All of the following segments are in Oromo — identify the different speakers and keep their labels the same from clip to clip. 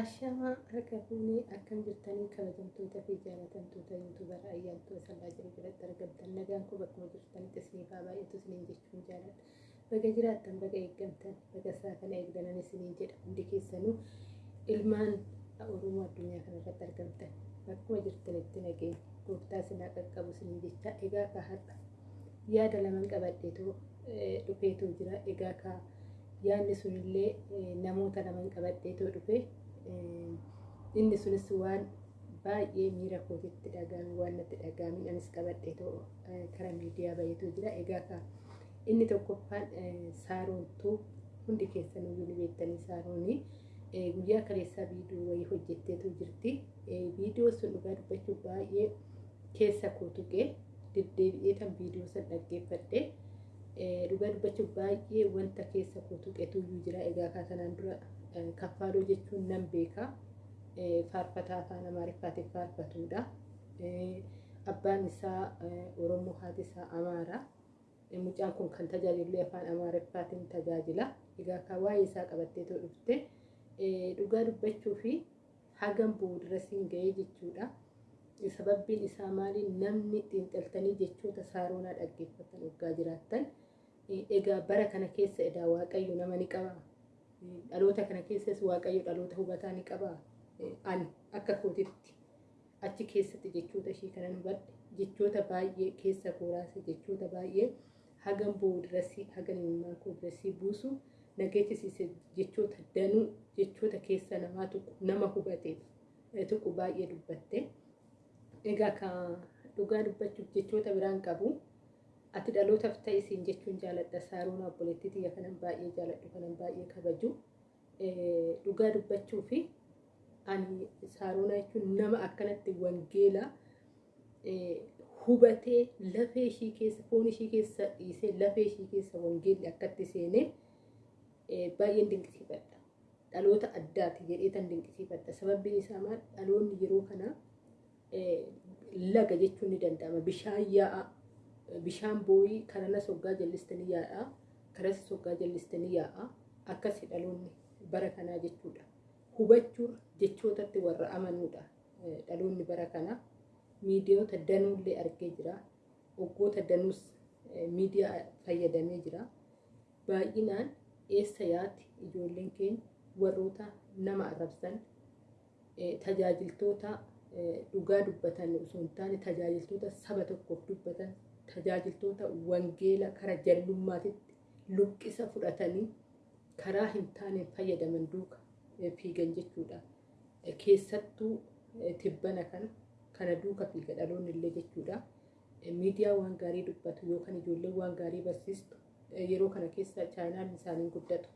Speaker 1: Ashamaa harka fuunee akkam jirtanii kabajamtoota fi jaalatamtoota yuutuubara ayyaantuu sallaa jiru biratti argamtan nagaan kun bakkuma jirtanitti isiniif haa baay'atu isiniin jechuun jaaladha. Baga jiraattan baga eeggamtan baga isaa kana eegdanan isiniin jedha hundi keessanuu ilmaan Oromoo addunyaa kanarratti argamtan bakkuma jirtanitti nageenya gooftaa sinaa qaqqabu isiniin jecha egaa ka har'a yaada laman qabadheetoo dhufeetoo jira egaa ka. Yaadni sunillee namoota laman qabadheetoo dhufee inni sunis waan baay'ee miira kootitti dhagahame waan natti dhagahame anis qabadheetoo karaa miidiyaa baay'eetu jira. Egaa ka inni tokkoffaan saaroontuu hundi keessaniyyuu ni beektanii saaroonii guyyaa kaleessaa viidiyoo wayii hojjetteetu jirti. Viidiyoo sun dhugaa dubbachuuf baay'ee keessa koo tuqee deddeebi'ee kan viidiyoo san dhaggeeffadhe dhugaa dubbachuuf baay'ee wanta keessa koo tuqetu jira. Egaa kaasanaan dura kaffaaloo jechuun nan beeka. Faarfataa afaan amaariffaatiin faarfatuudha. Abbaan isaa oromoo haati isaa amaara. Mucaan kun kan tajaajilu afaan amaariffaatiin tajaajila. Egaa kan waa'ee isaa qabatteetoo dhufte. Dhugaa dubbachuu fi hagam booda siin ga'ee jechuudha. Sababbiin isaa maali namni xiinxaltanii jechoota saaroonaa dhaggeeffatan waggaa jiraattan? Egaa bara kana keessa edaa waaqayyo nama ni qaba. Dhaloota kana keessas waaqayyo dhaloota hubataa ni qaba. Ani akka kootitti achi keessatti jechoota ishee kanan hubadhe jechoota baay'ee keessa kooraase jechoota baay'ee hagam boodarasii hagam ilmaan koodarasii buusu nageechisiise jechoota danuu jechoota keessa namaa tuqu nama hubateef tuqu baay'ee dubbatte. Egaa ka dhugaa dubbachuuf jechoota biraan qabu ati dhalootaaf ta'e isiin jechuun jaaladha saaroon obboleettii xiyya kanan baay'ee jaaladhu kanan baay'ee kabaju dhugaa dubbachuu fi ani saaroonaa jechuun nama akkanatti wangeela hubatee lafee ishii keessa foon ishii keessa dhiisee lafee ishii keessa wangeelli akkatti seenee baay'een dinqisiifadha. Dhaloota addaati jedhee tan dinqisiifadha. Sababbiin isaa maal dhaloonni yeroo kana laga jechuun ni danda'ama. Bishaan yaa'a. Bishaan booyii karana soggaa jallistanii yaa'a. Karas soggaa jallistanii yaa'a. Akkasi dhaloonni bara kanaa jechuudha. Hubachuun jechootatti warra amanuudha. Dhaloonni bara kana miidiyoota danuullee argee jira. Waggoota danuus miidiyaa fayyadamee jira. Baay'inaan eessa yaati ijoolleen keenya warroota nama arrabsan tajaajiltoota dhugaa dubbatan osoo hin taane tajaajiltoota saba tokkoof dubbatan tajaajiltoota wangeela kara jallummaatitti luqqisa fudhatanii karaa hin taaneen fayyadaman duuka fiigan jechuudha. Keessattuu tibbana kana kana duuka fiiga dhaloonni illee jechuudha. Miidiyaa waan gaarii dubbatu yookaan ijoollee waan gaarii barsiistu yeroo kana keessa chaayinaan isaanii guddatu.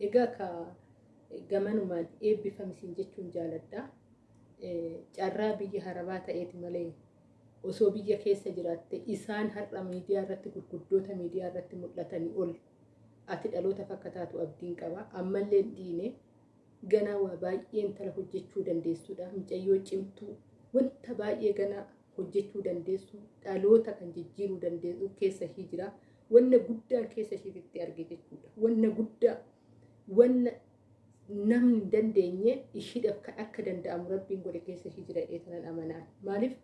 Speaker 1: Egaa ka gamanumaan eebbifamisiin jechuun jaaladha. Carraa biyya harabaa ta'eeti malee osoo biyya keessa jiraatte isaan har'a miidiyaa irratti gurguddoota miidiyaa irratti mul'atanii ol ati dhaloota fakkataatu abdiin qaba. Ammallee dhiine ganaa waa baay'ee intala hojjechuu dandeessuudha. Mucayyoo cimtuu wanta baay'ee ganaa hojjechuu dandeessu dhaloota kan jijjiiruu dandeessu keessa ishii jira. Wanna guddaa keessa ishiitti arge jechuudha. Wanna guddaa wanna namni dandeenye ishiidhaaf akka danda'amu rabbiin godhe keessa ishii jira dheetanan amanaan. Maaliif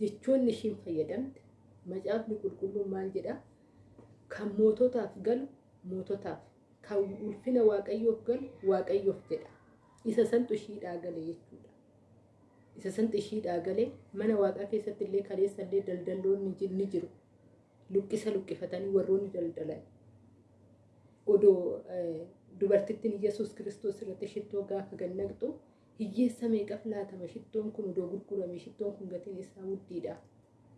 Speaker 1: jechoonni ishiin fayyadamte macaafni qulqulluun maal jedha kan moototaaf galu moototaaf kan ulfina waaqayyoof galu waaqayyoof jedha. Isa santu ishiidhaa gale jechuudha. Isa santu ishiidhaa galee mana waaqaa keessatti illee kaleessa illee daldalloonni ni jiru. Luqqisa luqqifatanii warroonni daldalan. Odoo dubartittiin Yesuus kiristoos irratti shittoo gaafa gannaqxu hiyyeessa meeqaf laatama shittoon kun odoo gurgurame shittoon kun gatiin isaa guddiidha.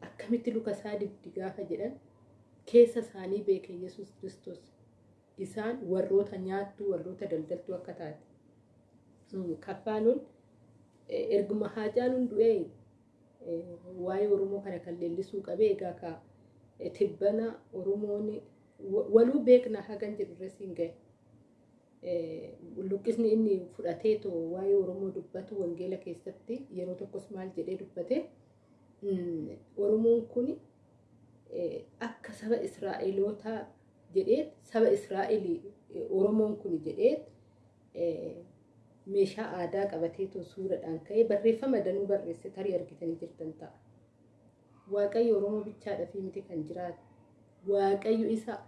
Speaker 1: Akkamitti luka isaa dibdi gaafa jedhan keessa isaanii beeke Yesuus kiristoos. Isaan warroota nyaattuu warroota daldaltuu akka taate. Kaffaaloon erguma haacaaluun du'ee waa'ee Oromoo kana kan leellisuu qabee egaa ka tibbana Oromoon waluu beekna hagan jedhu irra siin gahe. Luqqisni inni fudhatee too waa'ee Oromoo dubbatu wangeela keessatti yeroo tokkos maal jedhee dubbate Oromoon kun akka saba Israa'elootaa jedhee saba Israa'elii Oromoon kun jedhee meeshaa aadaa qabateetoo suuraadhaan ka'ee barreeffama danuu barreesse tarii argitanii jirtan ta'a. Waaqayyo Oromoo bichaadhaa fi miti kan jiraatu. Waaqayyo isa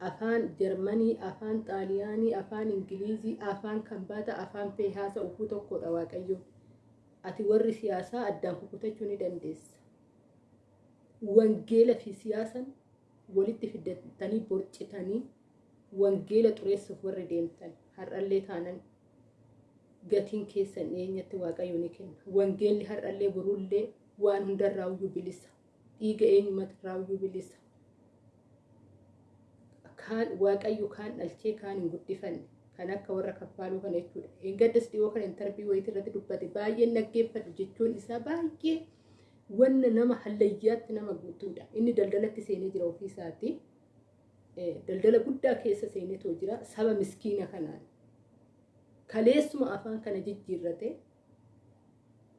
Speaker 1: afaan Jarmanii, afaan Xaaliyaanii, afaan Ingilizii, afaan Kambaata, afaan Feehaasa uffuu tokkodha Waaqayyo. Ati warri siyaasaa addaan kukutachuu ni dandeessa. Wangeela fi siyaasan walitti fidatanii borcitanii wangeela xureessuuf warri deemtan har'allee taanan gatiin keessan dhiyeenyatti waaqayyo ni kenna. Wangeelli har'allee borullee waan hundarraa iyyuu bilisa. Dhiiga eenyumatirraa iyyuu bilisa. Kaan waaqayyo kaan dhalchee kaan hin guddifanne kan akka warra kaffaaluu kana jechuudha. Eeggaddas dhiyoo kana intarbii wayitii irratti dubbate baay'een dhaggeeffadhu jechuun isaa baay'ee wanna nama hallayyaatti nama guutuudha. Inni daldalatti seenee jira ofii isaatti. Daldala guddaa keessa seenetoo jira saba miskiina kanaan. Kaleessuma afaan kana jijjiirrate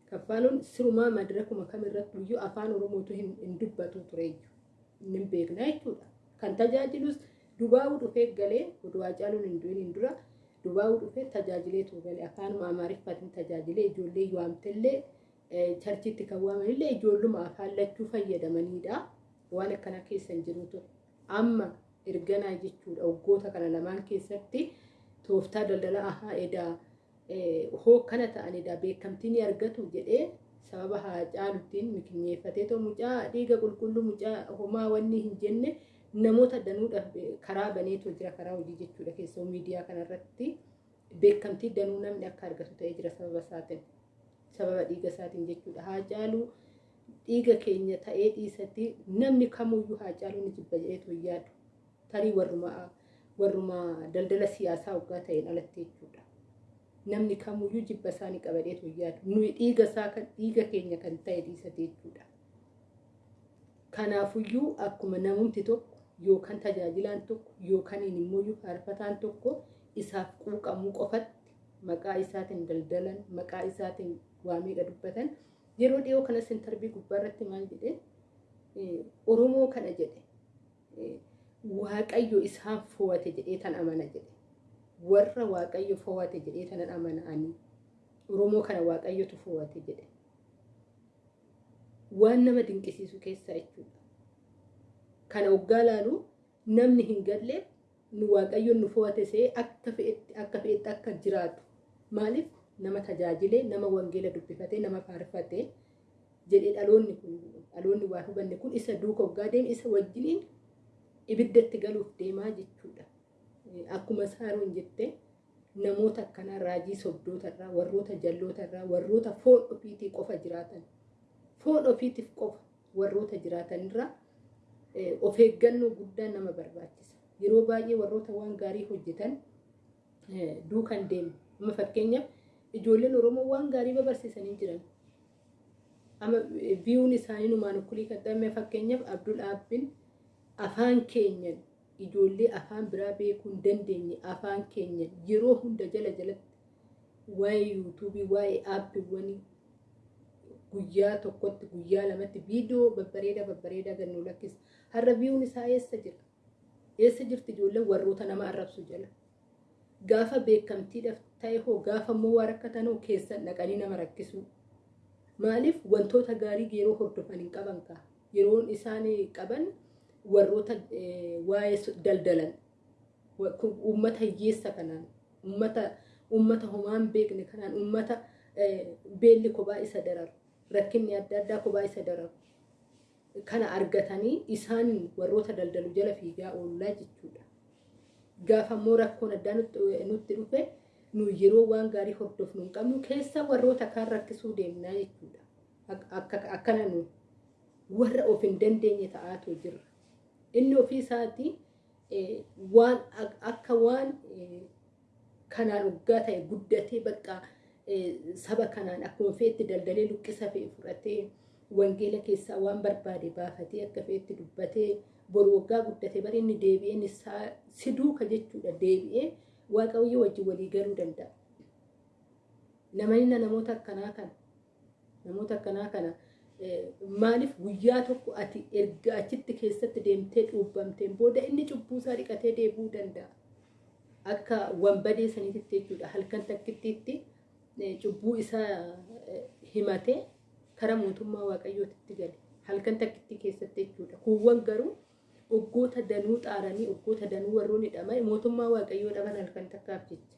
Speaker 1: kaffaaluun sirumaa madirakuma kamirratti iyyuu afaan oromootu hin dubbatu tureeyyu. Inni hin jechuudha. Kan tajaajilus dubaa'uu dhufee galee oduu Haacaaluun hin du'in dura dubaa'uu dhufee tajaajileetu galee afaanuma amaariffaatiin tajaajilee ijoollee waamtellee charchitti kan waamanillee ijoolluma afaan lachuu fayyadamanidha. Waan akkana keessa hin jiru ture. Amma erganaa jechuudha waggoota kana lamaan keessatti tooftaa daldala ahaa edaa hookkana ta'an edaa beekamtii ni argatu jedhee sababa Haacaaluttiin mikinyeeffatee too mucaa dhiiga qulqulluu mucaa homaa wanni hin jenne namoota danuudhaaf karaa baneetoo jira karaa hojii jechuudha keessoo miidiyaa kanarratti beekamtii danuu namni akka argatu ta'ee jira sababa isaatiin sababa dhiiga isaatiin jechuudha Haacaaluu dhiiga keenya ta'ee dhiisatti namni kamuyyuu Haacaaluu ni jibba jedheetu yaadu tarii warruma warruma daldala siyaasaa waggaa ta'een alatti jechuudha. Namni kamuyyuu jibba isaanii qabadeetu yaadu nuyi dhiiga isaa kan dhiiga keenya kan ta'e dhiisate jechuudha. Kanaafuyyuu akkuma namumti tokko yookaan tajaajilaan tokko yookaan immoo faarfataan tokko isaaf quuqamuu qofatti maqaa isaatiin daldalan maqaa isaatiin waa meeqa dubbatan yeroo dhiyoo kanas intarbii gubbaarratti maal jedhe? Oromoo kana jedhe. Waaqayyo isaan fo'ate jedhee tan amana jedhe. Warra waaqayyo fo'ate jedhee tanan amana'anii Oromoo kana waaqayyotu fo'ate jedhe. Waan nama dinqisiisu keessaa jechuudha. Kana waggaa laalu namni hin nu waaqayyoon nu fo'ate see akka fe'etti akka fe'etti akka jiraatu. Maaliif? Nama tajaajilee nama wangeela dubbifatee nama faarfatee jedhee dhaloonni kun dhaloonni waa hubanne kun isa duuka waggaa deeme isa wajjiniin ibiddatti galuuf deemaa jechuudha. Akkuma saaroon jette namoota akkanaa raajii sobdootarraa warroota jallootarraa warroota foon ofiitii qofa jiraatan. Foon ofiitiif qofa warroota jiraatanirraa of eeggannoo guddaa nama barbaachisa. Yeroo baay'ee warroota waan gaarii hojjetan duukan deemu. Amma fakkeenyaaf ijoolleen Oromoo waan gaarii babarsiisanii jiran. Amma biyuun isaanii numaan ukkulii ta'e fakkeenyaaf Abdul Aabbin afaan keenyan ijoollee afaan biraa beekuu hin dandeenye afaan keenyan yeroo hunda jala jalatti waa'ee yuutuubii waa'ee aappiiwwanii guyyaa tokkotti guyyaa lamatti viidiyoo babbareedaa babbareedaa gannuu lakkisa. Har'a biyuun isaa eessa jira? Eessa jirti ijoolleen warroota nama arrabsu jala? Gaafa beekamtiidhaaf ta'e hoo gaafa immoo waa rakkatan hoo keessan dhaqanii nama rakkisu. Maaliif wantoota gaarii yeroo hordofan hin qaban kaa? Yeroon isaan qaban warroota waa'ee daldalan uummata hiyyeessa kanaan uummata uummata homaan beekne kanaan uummata beelli kophaa isa dararu rakkinni adda addaa kophaa isa dararu kana argatanii isaan warroota daldalu jala fiigaa oollaa jechuudha. Gaafa immoo rakkoon addaa nutti dhufe nu yeroo waan gaarii hordofnu hin qabnu keessa warroota kaan rakkisuu deemnaa jechuudha. Akkana nu warra of hin dandeenye ta'aatu jirra. Inni ofii isaatii waan akka waan kanaan waggaa ta'e guddatee bakka saba kanaan akkuma feetti daldalee luqqisa fe'e fudhatee wangeela keessaa waan barbaade baafatee akka feetti dubbatee boru waggaa guddatee bari inni deebi'een isaa si duuka jechuudha deebi'ee waaqayyo wajjin walii galuu danda'a. Namoonni namoota akkanaa kana namoota akkanaa kana maaliif guyyaa tokko ati erga achitti keessatti deemtee cuubbamteen booda inni cubbuusaa dhiqatee deebi'uu danda'a. Akka wanbadee saniitti jechuudha halkan takkittiitti cubbuu isaa himatee kara mootummaa waaqayyootitti gale. Halkan takkitti keessatti jechuudha. Kuuwwan garuu oggoota danuu xaaranii oggoota danuu warroon hidhama mootummaa waaqayyoo dhaban halkan takkaaf jecha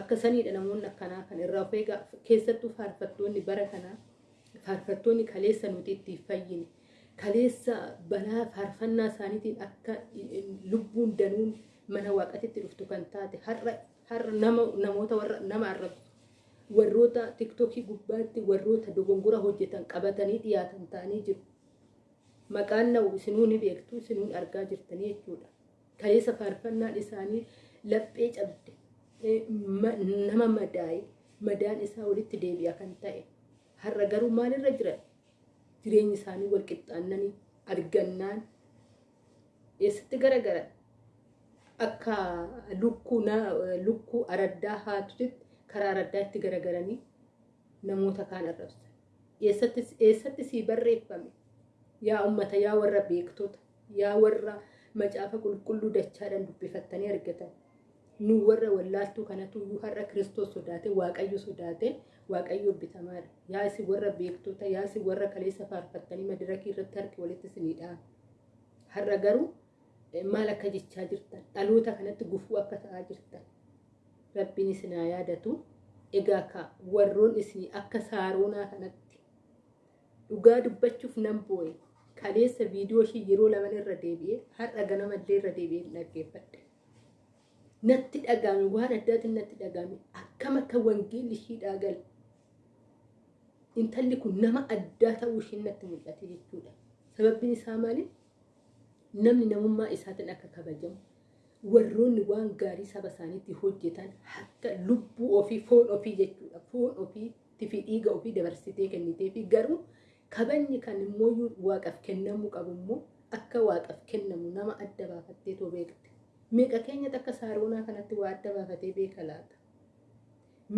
Speaker 1: akka saniidha namoonni akkanaa kan irraa of eegaa keessattuu faarfattoonni bara kanaa faarfattoonni kaleessa nuti ittiin fayyine. Kaleessa balaa faarfannaa isaaniitiin akka lubbuun danuun mana waaqatitti dhuftu kan taate har'a namoota warra nama arrabsu warroota tiktookii gubbaatti warroota dogongora hojjetan qabatanii dhiyaatan ta'anii jiru. Maqaan na'u isinuun ni beektu isinuun argaa jirtanii jechuudha. Kaleessa faarfannaan isaanii laphee cabde. Nama madaa'e madaan isaa walitti deebi'a kan ta'e. Har'a garuu maalirra jiran jireenyi isaanii wal qixxaannanii argannaan eessatti garagaran akka lukkuu araddaa haatutti karaa araddaa itti garagaranii namoota kaan arrabsan eessatti sii barreeffame. Yaa ummata yaa warra beektota yaa warra macaafa qulqulluu dachaadhaan dubbifattanii argatan. Nu warra wallaaltuu kanatu iyyuu har'a kiristoos sodaate waaqayyo sodaate waaqayyo bitamaadha yaa isin warra beektota yaa isin warra kaleessa faarfattanii madirakii irratti harki walitti isinii dhahan har'a garuu maal akka jechaa jirtan? Dhaloota kanatti gufuu akka ta'aa jirtan rabbiin isin haa yaadatu egaa ka warroon isinii akka saaroonaa kanatti dhugaa dubbachuuf nan boo'e kaleessa viidiyoo ishii yeroo laman irra deebi'ee har'a ganamallee irra deebi'ee dhaggeeffadhe. Natti dhagahame waan addaatiin natti dhagahame akkam akka wangeelli ishii dhaagale. Intalli kun nama addaa ta'uu ishii natti mul'ate jechuudha. Sababbiin isaa maali? Namni namummaa isaatiin akka kabajamu. Warroonni waan gaarii saba isaaniitti hojjetan akka lubbuu ofii foon ofii jechuudha. Foon ofiitti fi dhiiga ofii dabarsitee kennitee fi garuu kabajni kan immoo waaqaf kennamuu qabu immoo akka waaqaf kennamu nama adda baafattee too beekte. Meeqa keenyatti akka saaroonaa kanatti waa adda baafatee beeka laata?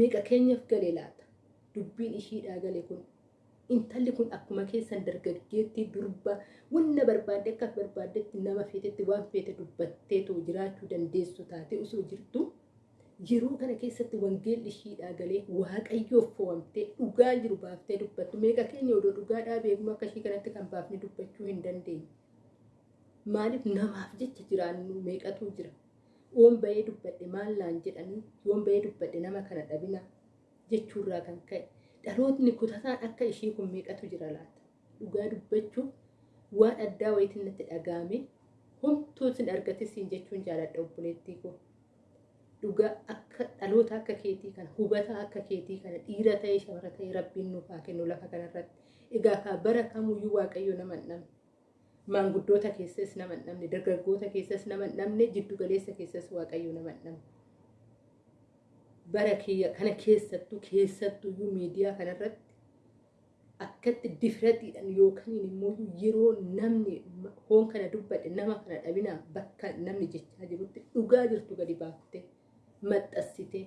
Speaker 1: Meeqa keenyaaf gale laata? Dubbiin ishiidhaa gale kun intalli kun akkuma keessan dargaggeettii durba wanna barbaadde akka barbaaddetti nama feetetti waan feete dubbattee too jiraachuu dandeessu taate osoo jirtu yeroo kana keessatti wangeelli ishiidhaa galee waaqayyoof fo'amtee dhugaa jiru baaftee dubbattu meeqa keenya odoo dhugaadhaa beeknu akka ishii kanatti kan baafne dubbachuu hin dandeenye. Maaliif namaaf jecha jiraannu meeqatu jira? Yoon bahee dubbadhe maal naan jedhanii yoon bahee dubbadhe nama kana dhabina jechuurraa kan ka'e dhalootni kutataan akka ishii kun meeqatu jira laata? Dhugaa dubbachuuf waan addaa wayitiin natti dhagahame homtuu sin argatisiin jechuun jaaladha obboleettii koo. Dhugaa akka dhaloota akka keetii kana hubataa akka keetii kana dhiira ta'ee shamara ta'ee rabbiin nuuf haa kennu lafa kanarratti. Egaa kaa bara kamuyyuu waaqayyo nama hin dhabne. Maanguddoota keessas nama hin dhabne, dargaggoota keessas nama hin dhabne, jiddu galeessa keessas waaqayyo nama hin dhabne. Bara kiyya kana keessattuu keessattuyyuu miidiyaa kanarratti akkatti difratiidhaan yookaan immoo yeroo namni hoon kana dubbadhe nama kana dhabinaa bakka namni jechaa jirutti dhugaa jirtu gadi baaftee maxxansitee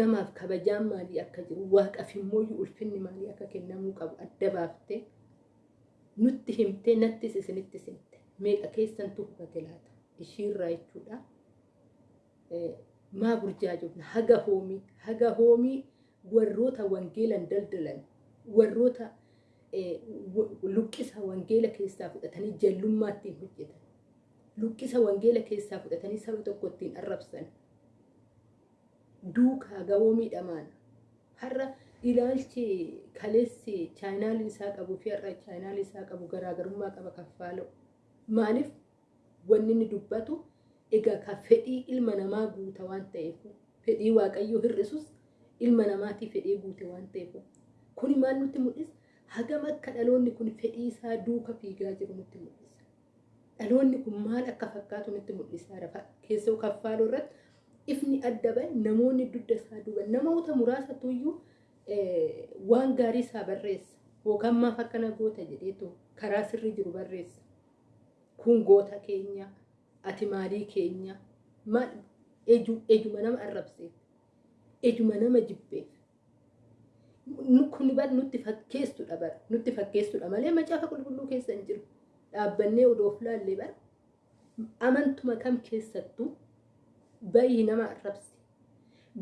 Speaker 1: namaaf kabajaan maalii akka jiru waaqaf immoo ulfinni maalii akka kennamuu qabu adda baaftee nutti himtee nattis isinittis himte meeqa keessantu hubate laata ishiirraa jechuudha. Maa burjaajofna haga hoomii haga hoomii warroota wangeelan daldalan warroota luqqisa wangeela keessaa fudhatanii jallummaatti hojjetan. Luqqisa wangeela keessaa fudhatanii saba tokko ittiin arrabsan. Duukaa gawoo miidhamaan har'a ilaalchi kaleessi chaayinaalii isaa qabuu fi har'a chaayinaalii isaa qabu garaagarummaa qaba kaffaala'u maaliif? Wanni inni dubbatu egaa ka fedhii ilma namaa guuta waan ta'eef fedhii waaqayyoo hir'isus ilma namaatii fedhii guute waan ta'eef. Kuni maal nutti mul'isa? Hagam akka dhaloonni kun fedhii isaa duuka fiigaa jiru nutti mul'isa? Dhaloonni kun maal akka fakkaatu nutti mul'isa? Keessoo kaffaaluu irratti ifni adda bahe namoonni dugda isaa duuba namoota muraasatu iyyuu waan gaarii isaa barreessa. Yookaan maaf akkana goota jedheetu karaa sirri jiru barreessa. Kun goota keenya ati maalii keenya. Ejuma nama arrabseef. Ejuma nama jibbeef. Kun nutti fakkeessudha bara. Nutti fakkeessudha malee macaafa qulqulluu keessa hin jiru. Dhaabbannee odoof laallee bara. Amantuma kam keessattuu bayii nama arrabse.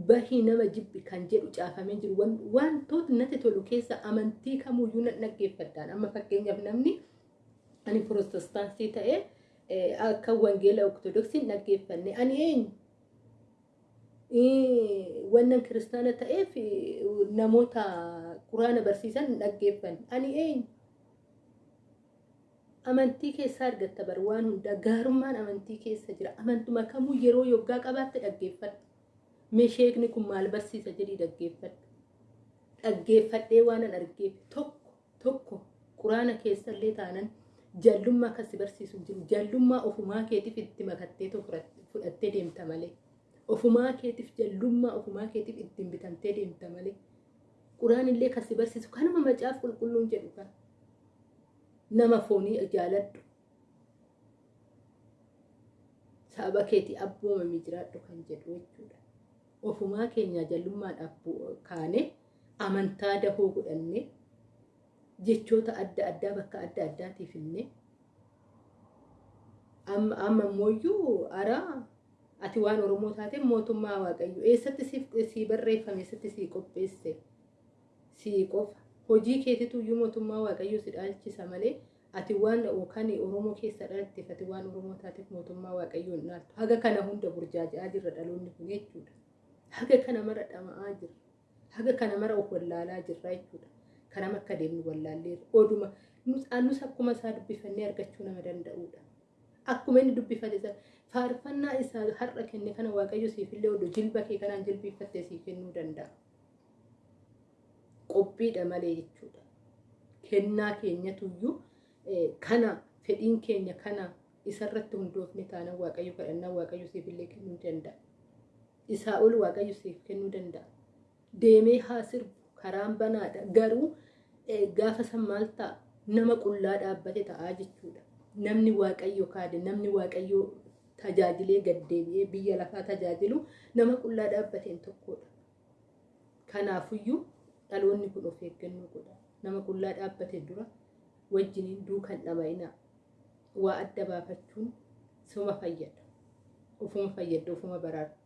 Speaker 1: Bahii nama jibbi kan jedhu caafamee jiru. Wantoota natti tolu keessa amantii kamuyyuu na dhaggeeffadhaan amma fakkeenyaaf namni ani pirotestaantii ta'ee akka wangeela ortodoksii dhaggeeffanne ani eenyu wannan kiristaana ta'eef namoota quraana barsiisan dhaggeeffanne ani eenyu amantii keessaa argatta bar waan hundaa gaarummaan amantii keessa jira amantuma kamuu yeroo yoggaa qabaatte dhaggeeffadhu meesheekni kun maal barsiisa jedhii dhaggeeffadhu dhaggeeffadhee waanan argeef tokko tokko. Quraana keessallee taanan jallummaa akkasi barsiisu jiru. Jallummaa ofumaa keetiif itti makattee fudhattee deemta malee. Ofumaa keetiif jallummaa ofumaa keetiif ittiin bitamtee deemta malee. Quraan illee kasi barsiisu. Kanuma macaaf qulqulluun jedhu kan nama foonii jaaladhu. Saba keetii abboomamii jiraadhu kan jedhu jechuudha. Ofumaa keenya jallummaadhaaf kaane amantaa dahoo godhanne jechoota adda addaa bakka adda addaatiif illee. Amma immooyyuu araa ati waan oromoo taate mootummaa waaqayyo eessatti sii barreeffame eessatti sii qopheesse? Sii qofa. Hojii keetitu iyyuu mootummaa waaqayyo si dhaalchisa malee ati waan yookaan oromoo keessa dhalatteef ati waan oromoo taateef mootummaa waaqayyo hin dhaaltu. Haga kana hunda burjaaja'aa jirra dhaloonni kun jechuudha. Haga kana mara dhama'aa jirra. Haga kana mara of wallaalaa jirra jechuudha kanam akka deemnu wallaalleerra oduma nus akkuma isaa dubbifannee argachuu nama danda'udha akkuma inni dubbifate faarfannaa isaa har'a kenne kana waaqayyo siifillee oduu jilba kee kanaan jilbiiffattee siif kennuu danda'a. Qophiidha malee jechuudha. Kennaa keenyatuyyuu kana fedhiin keenya kana isarratti hundoofne taanaan waaqayyo kadhannaa waaqayyo siifillee kennuu danda'a. Isaa ol waaqayyo siif kennuu danda'a. Deemee haa sirbu karaan banaadha garuu gaafa san maal ta'a nama qullaa dhaabbate ta'aa jechuudha. Namni waaqayyo kaade namni waaqayyo tajaajilee gaddeebi'ee biyya lafaa tajaajilu nama qullaa dhaabbateen tokkodha. Kanaafuyyuu dhaloonni kun of eeggannoo godha. Nama qullaa dhaabbate dura wajjiniin duukan dhama'inaa waa adda baafachuun suma fayyada. Ofuma fayyadda ofuma baraarta.